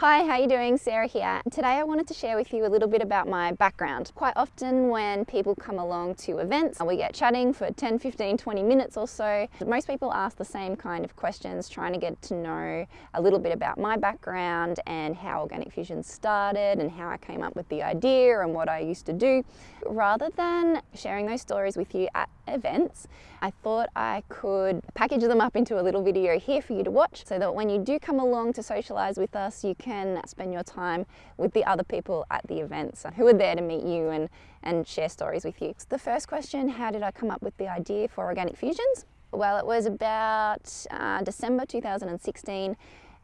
Hi, how are you doing? Sarah here. Today I wanted to share with you a little bit about my background. Quite often when people come along to events, we get chatting for 10, 15, 20 minutes or so. Most people ask the same kind of questions, trying to get to know a little bit about my background and how Organic Fusion started and how I came up with the idea and what I used to do. Rather than sharing those stories with you at events, I thought I could package them up into a little video here for you to watch so that when you do come along to socialize with us, you can spend your time with the other people at the events who are there to meet you and, and share stories with you. The first question, how did I come up with the idea for Organic Fusions? Well, it was about uh, December 2016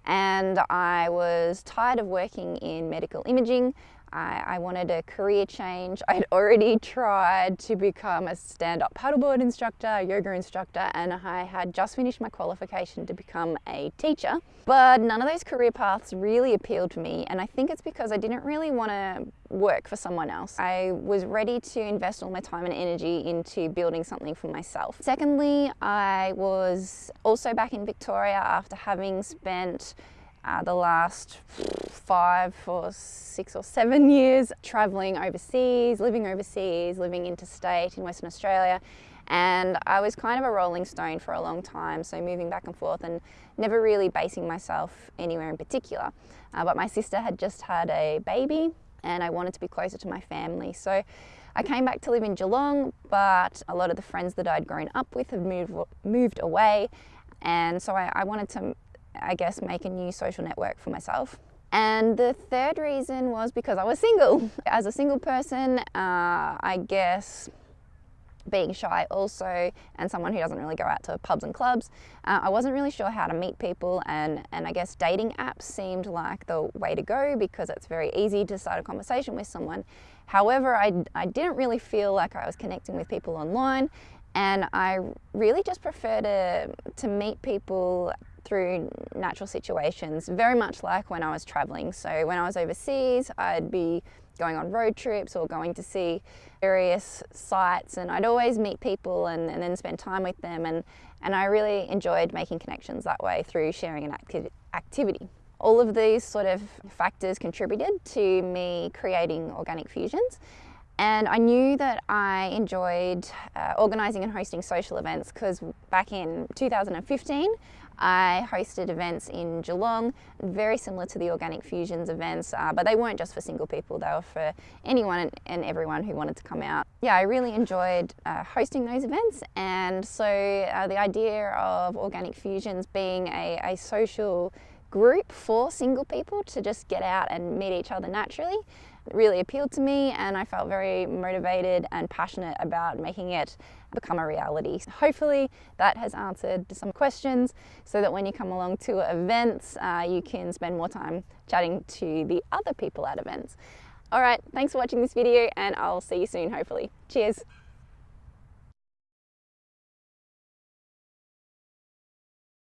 and I was tired of working in medical imaging. I, I, wanted a career change. I'd already tried to become a stand-up paddleboard instructor, a yoga instructor, and I had just finished my qualification to become a teacher. But none of those career paths really appealed to me, and I think it's because I didn't really want to work for someone else. I was ready to invest all my time and energy into building something for myself. Secondly, I was also back in Victoria after having spent uh, the last five or six or seven years traveling overseas, living overseas, living interstate in Western Australia. And I was kind of a rolling stone for a long time, so moving back and forth and never really basing myself anywhere in particular. Uh, but my sister had just had a baby and I wanted to be closer to my family. So I came back to live in Geelong, but a lot of the friends that I'd grown up with have moved, moved away. And so I, I wanted to I guess, make a new social network for myself. And the third reason was because I was single. As a single person, uh, I guess being shy also and someone who doesn't really go out to pubs and clubs, uh, I wasn't really sure how to meet people and, and I guess dating apps seemed like the way to go because it's very easy to start a conversation with someone. However, I, I didn't really feel like I was connecting with people online and I really just prefer to, to meet people through natural situations, very much like when I was traveling. So when I was overseas, I'd be going on road trips or going to see various sites and I'd always meet people and, and then spend time with them and, and I really enjoyed making connections that way through sharing an acti activity. All of these sort of factors contributed to me creating Organic Fusions and I knew that I enjoyed uh, organising and hosting social events because back in 2015 I hosted events in Geelong, very similar to the Organic Fusions events, uh, but they weren't just for single people, they were for anyone and everyone who wanted to come out. Yeah, I really enjoyed uh, hosting those events and so uh, the idea of Organic Fusions being a, a social group for single people to just get out and meet each other naturally really appealed to me and I felt very motivated and passionate about making it become a reality. Hopefully that has answered some questions so that when you come along to events uh, you can spend more time chatting to the other people at events. Alright, thanks for watching this video and I'll see you soon hopefully. Cheers!